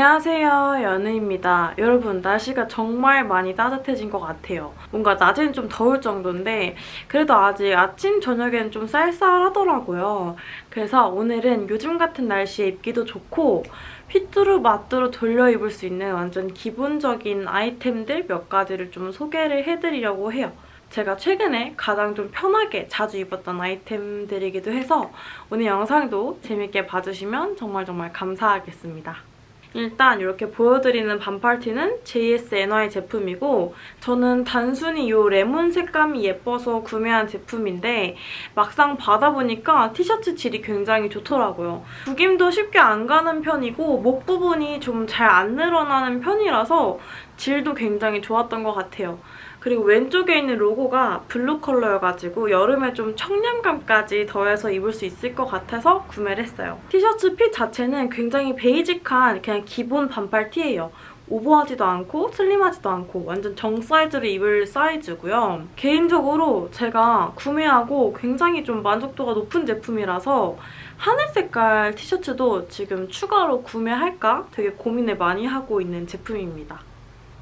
안녕하세요 연우입니다. 여러분 날씨가 정말 많이 따뜻해진 것 같아요. 뭔가 낮에는 좀 더울 정도인데 그래도 아직 아침 저녁에는 좀 쌀쌀하더라고요. 그래서 오늘은 요즘 같은 날씨에 입기도 좋고 휘뚜루 마뚜루 돌려 입을 수 있는 완전 기본적인 아이템들 몇 가지를 좀 소개를 해드리려고 해요. 제가 최근에 가장 좀 편하게 자주 입었던 아이템들이기도 해서 오늘 영상도 재밌게 봐주시면 정말 정말 감사하겠습니다. 일단 이렇게 보여드리는 반팔티는 JSNY 제품이고 저는 단순히 이 레몬 색감이 예뻐서 구매한 제품인데 막상 받아보니까 티셔츠 질이 굉장히 좋더라고요. 구김도 쉽게 안 가는 편이고 목 부분이 좀 잘 안 늘어나는 편이라서 질도 굉장히 좋았던 것 같아요. 그리고 왼쪽에 있는 로고가 블루 컬러여가지고 여름에 좀 청량감까지 더해서 입을 수 있을 것 같아서 구매를 했어요. 티셔츠 fit 자체는 굉장히 basic한 그냥 기본 반팔 티예요. 오버하지도 않고 슬림하지도 않고 완전 정 사이즈를 입을 사이즈고요. 개인적으로 제가 구매하고 굉장히 좀 만족도가 높은 제품이라서 하늘 색깔 티셔츠도 지금 추가로 구매할까 되게 고민을 많이 하고 있는 제품입니다.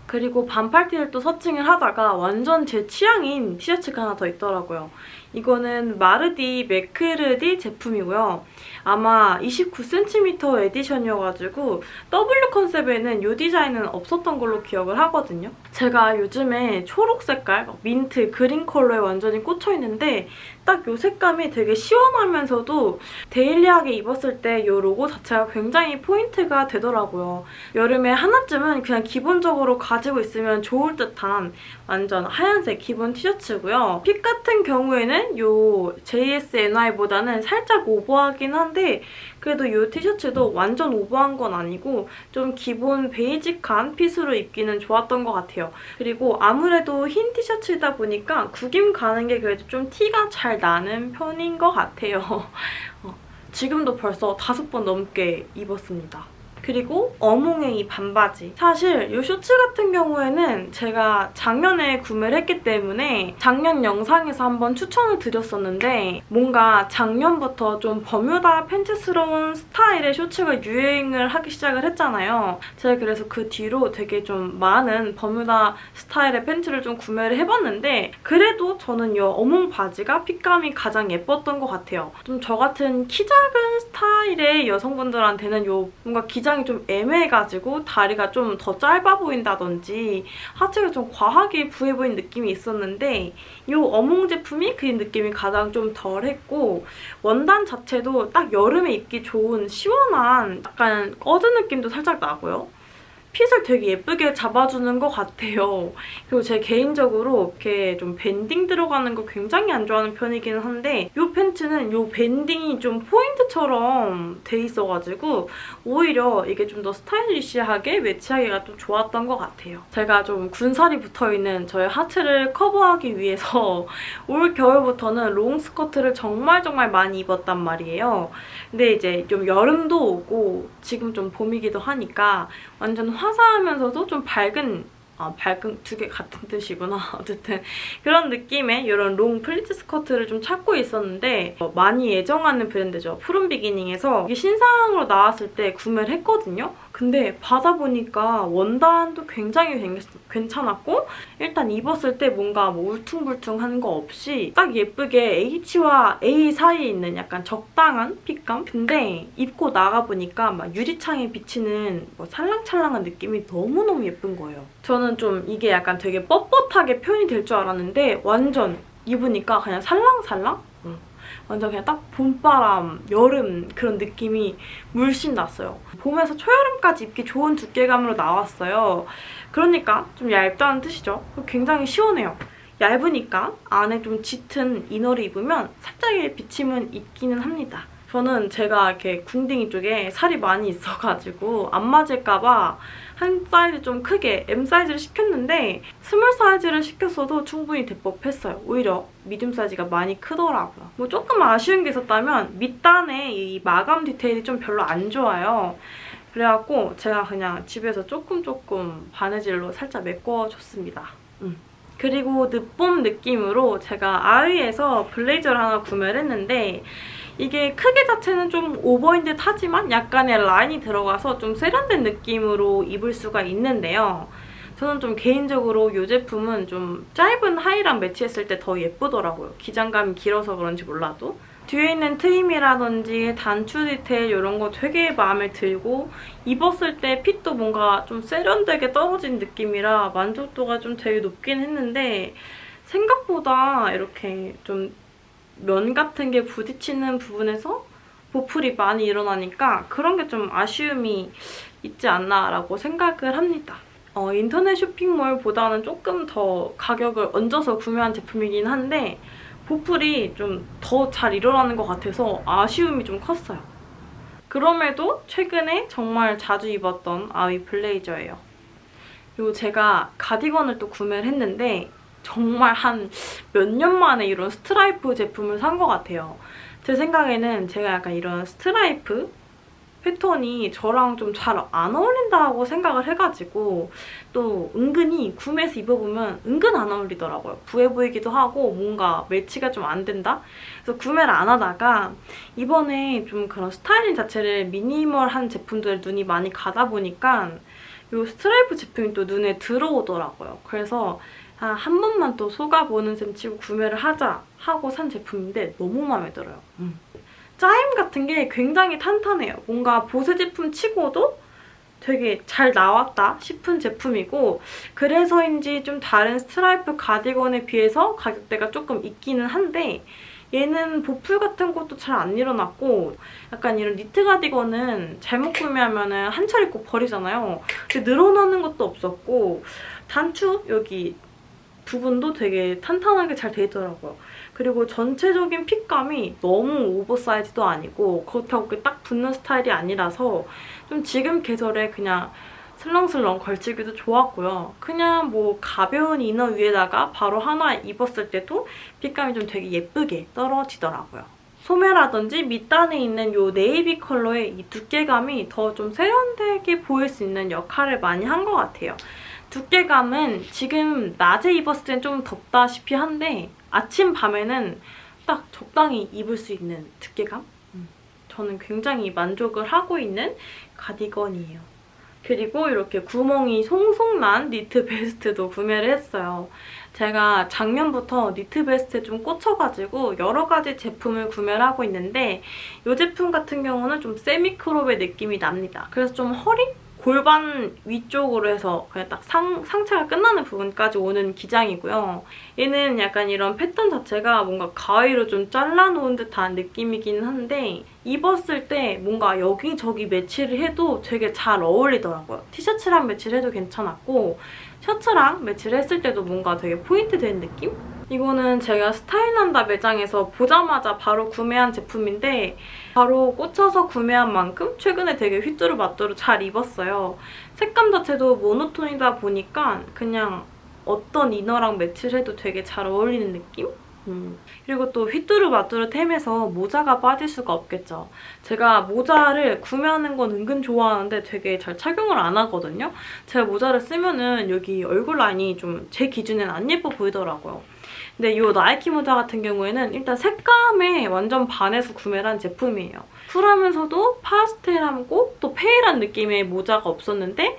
그리고 반팔 티를 또 searching을 하다가 완전 제 취향인 티셔츠가 하나 더 있더라고요. 이거는 마르디 메크르디 제품이고요. 아마 29cm edition이어가지고 W 컨셉에는 이 디자인은 없었던 걸로 기억을 하거든요. 제가 요즘에 초록 색깔, 민트, 그린 컬러에 완전히 꽂혀있는데 딱 이 색감이 되게 시원하면서도 daily하게 입었을 때 이 로고 자체가 굉장히 포인트가 되더라고요. 여름에 하나쯤은 그냥 기본적으로 가지고 있으면 좋을 듯한 완전 하얀색 기본 티셔츠고요. fit 같은 경우에는 이 JSNY보다는 살짝 오버하긴 한데 그래도 이 티셔츠도 완전 오버한 건 아니고 좀 기본 베이직한 핏으로 입기는 좋았던 것 같아요. 그리고 아무래도 흰 티셔츠이다 보니까 구김 가는 게 그래도 좀 티가 잘 나는 편인 것 같아요. 어, 지금도 벌써 다섯 번 넘게 입었습니다. 그리고 어몽의 이 반바지. 사실 이 쇼츠 같은 경우에는 제가 작년에 구매를 했기 때문에 작년 영상에서 한번 추천을 드렸었는데 뭔가 작년부터 좀 버뮤다 팬츠스러운 스타일의 쇼츠가 유행을 하기 시작을 했잖아요. 제가 그래서 그 뒤로 되게 좀 많은 버뮤다 스타일의 팬츠를 좀 구매를 해봤는데 그래도 저는 이 어몽 바지가 핏감이 가장 예뻤던 것 같아요. 좀 저 같은 키 작은 스타일의 여성분들한테는 이 뭔가 기장 기장이 좀 애매해가지고 다리가 좀 더 짧아 보인다든지 하체가 좀 과하게 부해 보인 느낌이 있었는데 이 어몽 제품이 그 느낌이 가장 좀 덜했고 원단 자체도 딱 여름에 입기 좋은 시원한 약간 꺼진 느낌도 살짝 나고요. 핏을 되게 예쁘게 잡아주는 것 같아요. 그리고 제 개인적으로 이렇게 좀 banding 들어가는 거 굉장히 안 좋아하는 편이기는 한데 이 팬츠는 이 banding이 좀 포인트처럼 돼 있어가지고 오히려 이게 좀 더 stylish하게 매치하기가 좀 좋았던 것 같아요. 제가 좀 군살이 붙어있는 저의 하체를 커버하기 위해서 올 겨울부터는 롱 스커트를 정말 정말 많이 입었단 말이에요. 근데 이제 좀 여름도 오고 지금 좀 봄이기도 하니까 완전 화사하면서도 좀 밝은 아, 밝은 두 개 같은 뜻이구나. 어쨌든 그런 느낌의 이런 롱 플리츠 스커트를 좀 찾고 있었는데 어, 많이 애정하는 브랜드죠. 푸른 비기닝에서 이게 신상으로 나왔을 때 구매를 했거든요. 근데 받아보니까 원단도 굉장히 괜찮았고 일단 입었을 때 뭔가 뭐 울퉁불퉁한 거 없이 딱 예쁘게 H와 A 사이에 있는 약간 적당한 fit감? 근데 입고 나가보니까 막 유리창에 비치는 뭐 살랑찰랑한 느낌이 너무너무 예쁜 거예요. 저는 좀 이게 약간 되게 뻣뻣하게 표현이 될 줄 알았는데 완전 입으니까 그냥 살랑살랑? 완전 그냥 딱 봄바람, 여름 그런 느낌이 물씬 났어요. 봄에서 초여름까지 입기 좋은 두께감으로 나왔어요. 그러니까 좀 얇다는 뜻이죠. 굉장히 시원해요. 얇으니까 안에 좀 짙은 inner를 입으면 살짝의 비침은 있기는 합니다. 저는 제가 이렇게 궁딩이 쪽에 살이 많이 있어가지고 안 맞을까 봐 한 사이즈 좀 크게 M 사이즈를 시켰는데 small 사이즈를 시켰어도 충분히 될 뻔했어요. 오히려 medium 사이즈가 많이 크더라고요. 뭐 조금 아쉬운 게 있었다면 밑단에 이 마감 디테일이 좀 별로 안 좋아요. 그래갖고 제가 그냥 집에서 조금 조금 바느질로 살짝 메꿔줬습니다. 음. 그리고 늦봄 느낌으로 제가 아이에서 블레이저를 하나 구매를 했는데 이게 크기 자체는 좀 오버인 듯 하지만 약간의 라인이 들어가서 좀 세련된 느낌으로 입을 수가 있는데요. 저는 좀 개인적으로 이 제품은 좀 짧은 하의랑 매치했을 때 더 예쁘더라고요. 기장감이 길어서 그런지 몰라도. 뒤에 있는 트임이라든지 단추 디테일 이런 거 되게 마음에 들고 입었을 때 핏도 뭔가 좀 세련되게 떨어진 느낌이라 만족도가 좀 되게 높긴 했는데 생각보다 이렇게 좀 면 같은 게 부딪히는 부분에서 보풀이 많이 일어나니까 그런 게 좀 아쉬움이 있지 않나라고 생각을 합니다. 어, 인터넷 쇼핑몰보다는 조금 더 가격을 얹어서 구매한 제품이긴 한데 보풀이 좀 더 잘 일어나는 것 같아서 아쉬움이 좀 컸어요. 그럼에도 최근에 정말 자주 입었던 아위 블레이저예요. 그리고 제가 가디건을 또 구매를 했는데 정말 한 몇 년 만에 이런 스트라이프 제품을 산 것 같아요. 제 생각에는 제가 약간 이런 스트라이프 패턴이 저랑 좀 잘 안 어울린다고 생각을 해가지고 또 은근히 구매해서 입어보면 은근 안 어울리더라고요. 부해 보이기도 하고 뭔가 매치가 좀 안 된다? 그래서 구매를 안 하다가 이번에 좀 그런 스타일링 자체를 minimal한 제품들에 눈이 많이 가다 보니까 이 스트라이프 제품이 또 눈에 들어오더라고요. 그래서 아, 한 번만 또 속아보는 셈 치고 구매를 하자 하고 산 제품인데 너무 마음에 들어요. 음. 짜임 같은 게 굉장히 탄탄해요. 뭔가 보세 제품 치고도 되게 잘 나왔다 싶은 제품이고 그래서인지 좀 다른 스트라이프 가디건에 비해서 가격대가 조금 있기는 한데 얘는 보풀 같은 것도 잘 안 일어났고 약간 이런 니트 가디건은 잘못 구매하면 한철 입고 버리잖아요. 근데 늘어나는 것도 없었고 단추 여기 부분도 되게 탄탄하게 잘 돼 있더라고요. 그리고 전체적인 핏감이 너무 오버사이즈도 아니고 그렇다고 딱 붙는 스타일이 아니라서 좀 지금 계절에 그냥 슬렁슬렁 걸치기도 좋았고요. 그냥 뭐 가벼운 이너 위에다가 바로 하나 입었을 때도 핏감이 좀 되게 예쁘게 떨어지더라고요. 소매라든지 밑단에 있는 이 네이비 컬러의 이 두께감이 더 좀 세련되게 보일 수 있는 역할을 많이 한 것 같아요. 두께감은 지금 낮에 입었을 땐 좀 덥다시피 한데 아침, 밤에는 딱 적당히 입을 수 있는 두께감? 음. 저는 굉장히 만족을 하고 있는 가디건이에요. 그리고 이렇게 구멍이 송송 난 니트 베스트도 구매를 했어요. 제가 작년부터 니트 베스트에 좀 꽂혀가지고 여러 가지 제품을 구매를 하고 있는데 이 제품 같은 경우는 좀 semi-crop의 느낌이 납니다. 그래서 좀 허리? 골반 위쪽으로 해서 그냥 딱 상, 상체가 끝나는 부분까지 오는 기장이고요. 얘는 약간 이런 패턴 자체가 뭔가 가위로 좀 잘라놓은 듯한 느낌이긴 한데 입었을 때 뭔가 여기저기 매치를 해도 되게 잘 어울리더라고요. 티셔츠랑 매치를 해도 괜찮았고 셔츠랑 매치를 했을 때도 뭔가 되게 포인트 된 느낌? 이거는 제가 스타일난다 매장에서 보자마자 바로 구매한 제품인데 바로 꽂혀서 구매한 만큼 최근에 되게 휘뚜루마뚜루 잘 입었어요. 색감 자체도 모노톤이다 보니까 그냥 어떤 이너랑 매치를 해도 되게 잘 어울리는 느낌? 음. 그리고 또 휘뚜루마뚜루 템에서 모자가 빠질 수가 없겠죠. 제가 모자를 구매하는 건 은근 좋아하는데 되게 잘 착용을 안 하거든요. 제가 모자를 쓰면 은 여기 얼굴 라인이 좀 제 기준엔 안 예뻐 보이더라고요. 근데 이 나이키 모자 같은 경우에는 일단 색감에 완전 반해서 구매를 한 제품이에요. 쿨하면서도 파스텔하고 또 페일한 느낌의 모자가 없었는데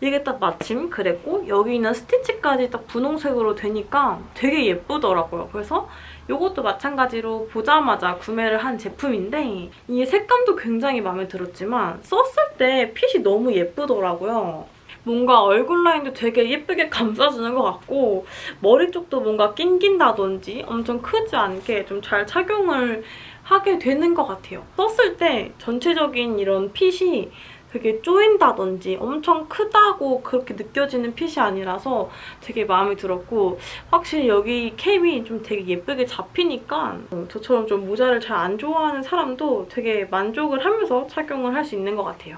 이게 딱 마침 그랬고 여기 있는 스티치까지 딱 분홍색으로 되니까 되게 예쁘더라고요. 그래서 이것도 마찬가지로 보자마자 구매를 한 제품인데 이 색감도 굉장히 마음에 들었지만 썼을 때 핏이 너무 예쁘더라고요. 뭔가 얼굴 라인도 되게 예쁘게 감싸주는 것 같고 머리 쪽도 뭔가 낑긴다든지 엄청 크지 않게 좀 잘 착용을 하게 되는 것 같아요. 썼을 때 전체적인 이런 핏이 되게 쪼인다든지 엄청 크다고 그렇게 느껴지는 핏이 아니라서 되게 마음에 들었고 확실히 여기 캡이 좀 되게 예쁘게 잡히니까 저처럼 좀 모자를 잘 안 좋아하는 사람도 되게 만족을 하면서 착용을 할 수 있는 것 같아요.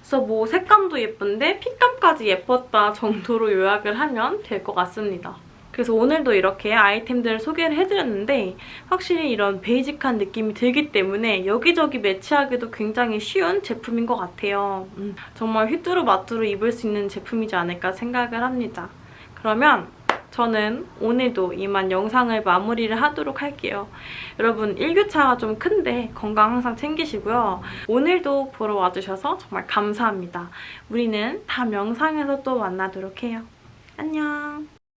그래서 뭐 색감 도 예쁜데 핏감까지 예뻤다 정도로 요약을 하면 될 것 같습니다. 그래서 오늘도 이렇게 아이템들을 소개를 해드렸는데 확실히 이런 베이직한 느낌이 들기 때문에 여기저기 매치하기도 굉장히 쉬운 제품인 것 같아요. 음, 정말 휘뚜루마뚜루 입을 수 있는 제품이지 않을까 생각을 합니다. 그러면 저는 오늘도 이만 영상을 마무리를 하도록 할게요. 여러분 일교차가 좀 큰데 건강 항상 챙기시고요. 오늘도 보러 와주셔서 정말 감사합니다. 우리는 다음 영상에서 또 만나도록 해요. 안녕.